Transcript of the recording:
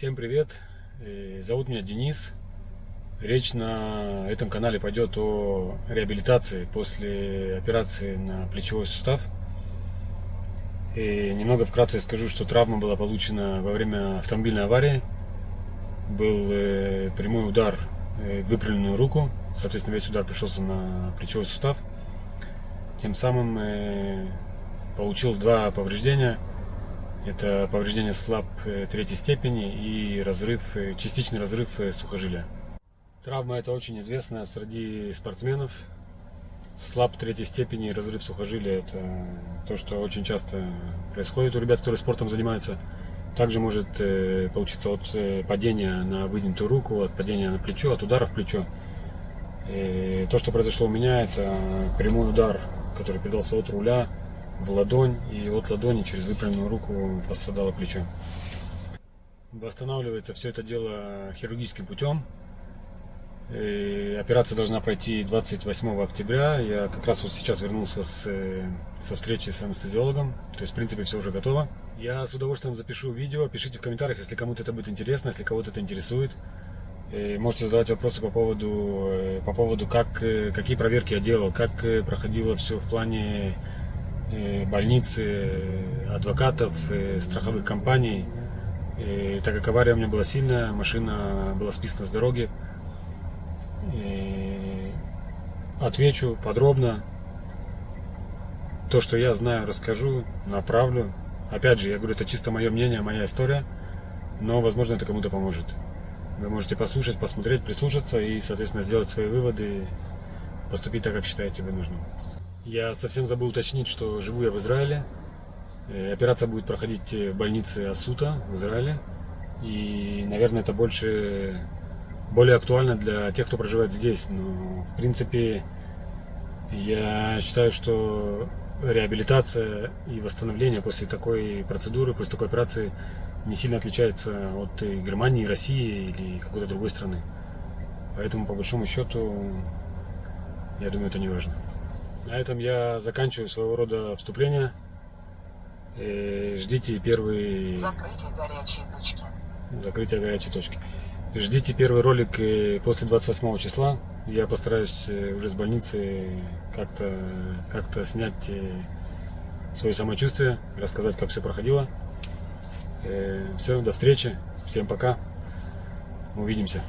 Всем привет! Э, Зовут меня Денис. Речь на этом канале пойдет о реабилитации после операции на плечевой сустав. И немного вкратце скажу, что травма была получена во время автомобильной аварии. Был э, прямой удар э, в выпрямленную руку, соответственно весь удар пришелся на плечевой сустав. Тем самым получил два повреждения – это повреждение слаб э, третьей степени и разрыв, э, частичный разрыв э, сухожилия. Травма это очень известная среди спортсменов. Слаб третьей степени разрыв сухожилия это то, что очень часто происходит у ребят, которые спортом занимаются. Также может получиться от падения на выдвинутую руку, от падения на плечо, от удара в плечо. И то, что произошло у меня, это прямой удар, который передался от руля в ладонь, и от ладони через выпрямленную руку пострадало плечо. Восстанавливается все это дело хирургическим путем. И операция должна пройти 28 октября. Я как раз вот сейчас вернулся с, со встречи с анестезиологом. То есть, в принципе, все уже готово. Я с удовольствием запишу видео. Пишите в комментариях, если кому-то это будет интересно, если кого-то это интересует. И можете задавать вопросы по поводу, э, по поводу как, э, какие проверки я делал, как э, проходило все в плане Э, больницы, адвокатов, э, страховых компаний. И так как авария у меня была сильная, машина была списана с дороги. И отвечу подробно. То, что я знаю, расскажу, направлю. Опять же, я говорю, это чисто мое мнение, моя история. Но, возможно, это кому-то поможет. Вы можете послушать, посмотреть, прислушаться и, соответственно, сделать свои выводы, поступить так, как считаете вы нужным. Я совсем забыл уточнить, что живу я в Израиле. Э, операция будет проходить в больнице Асута в Израиле. И, наверное, это больше, более актуально для тех, кто проживает здесь. Но, в принципе, я считаю, что реабилитация и восстановление после такой процедуры, после такой операции не сильно отличается от Германии, России или какой-то другой страны. Поэтому, по большому счету, я думаю, это не важно. На этом я заканчиваю своего рода вступление. И ждите первый... Закрытие горячей точки. Закрытие горячей точки. Ждите первый ролик э, после 28 числа. Я постараюсь э, уже с больницы как-то как, -то, снять э, свое самочувствие, рассказать, как все проходило. Все, до встречи. Всем пока. Увидимся.